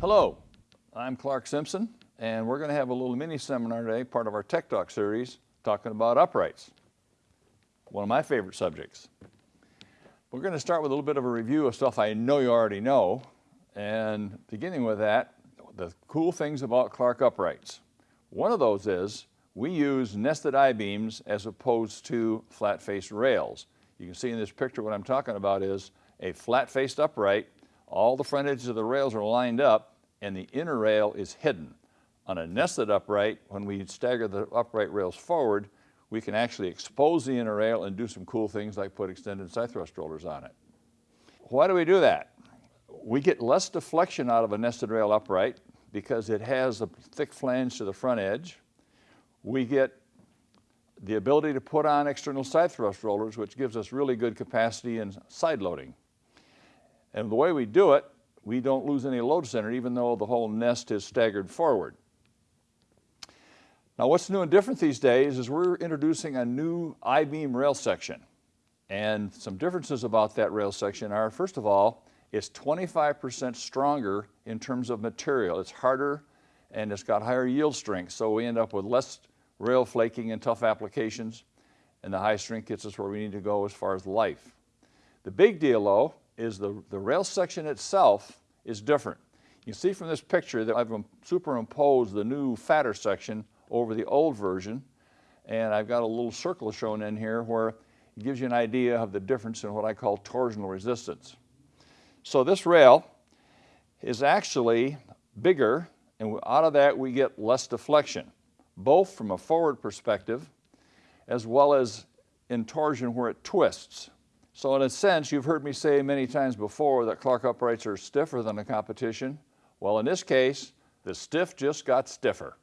Hello, I'm Clark Simpson, and we're going to have a little mini seminar today, part of our Tech Talk series, talking about uprights, one of my favorite subjects. We're going to start with a little bit of a review of stuff I know you already know, and beginning with that, the cool things about Clark uprights. One of those is we use nested I-beams as opposed to flat-faced rails. You can see in this picture what I'm talking about is a flat-faced upright. All the front edges of the rails are lined up and the inner rail is hidden. On a nested upright, when we stagger the upright rails forward, we can actually expose the inner rail and do some cool things like put extended side thrust rollers on it. Why do we do that? We get less deflection out of a nested rail upright because it has a thick flange to the front edge. We get the ability to put on external side thrust rollers, which gives us really good capacity in side loading. And the way we do it, we don't lose any load center, even though the whole nest is staggered forward. Now what's new and different these days is we're introducing a new I-beam rail section. And some differences about that rail section are, first of all, it's 25% stronger in terms of material. It's harder and it's got higher yield strength, so we end up with less rail flaking in tough applications, and the high strength gets us where we need to go as far as life. The big deal though is the, the rail section itself is different. You see from this picture that I've superimposed the new fatter section over the old version, and I've got a little circle shown in here where it gives you an idea of the difference in what I call torsional resistance. So this rail is actually bigger, and out of that we get less deflection both from a forward perspective as well as in torsion where it twists. So in a sense, you've heard me say many times before that Clark uprights are stiffer than the competition. Well, in this case, the stiff just got stiffer.